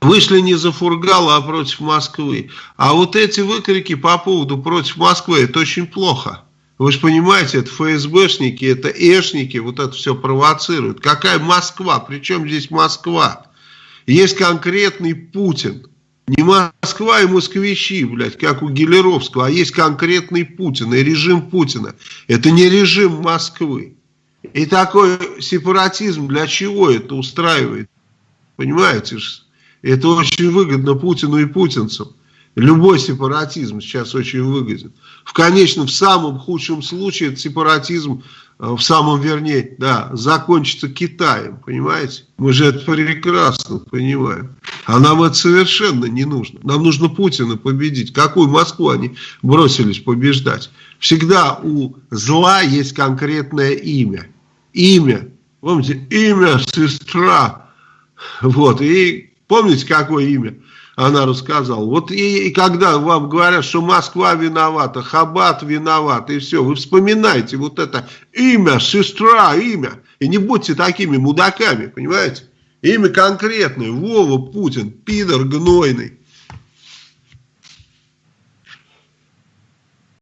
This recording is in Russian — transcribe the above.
вышли не за Фургала, а против Москвы. А вот эти выкрики по поводу против Москвы, это очень плохо. Вы же понимаете, это ФСБшники, это эшники, вот это все провоцируют. Какая Москва? Причем здесь Москва? Есть конкретный Путин. Не Москва и москвичи, блядь, как у Гелеровского, а есть конкретный Путин и режим Путина. Это не режим Москвы. И такой сепаратизм для чего это устраивает? Понимаете? Это очень выгодно Путину и путинцам. Любой сепаратизм сейчас очень выгоден. В конечном, в самом худшем случае, этот сепаратизм, э, в самом вернее, да, закончится Китаем, понимаете? Мы же это прекрасно понимаем. А нам это совершенно не нужно. Нам нужно Путина победить. Какую Москву они бросились побеждать? Всегда у зла есть конкретное имя. Имя. Помните, имя сестра. Вот, и помните, какое имя? она рассказала. Вот и, и когда вам говорят, что Москва виновата, Хабат виноват, и все, вы вспоминайте вот это имя, сестра, имя. И не будьте такими мудаками, понимаете? Имя конкретное, Вова Путин, пидор гнойный.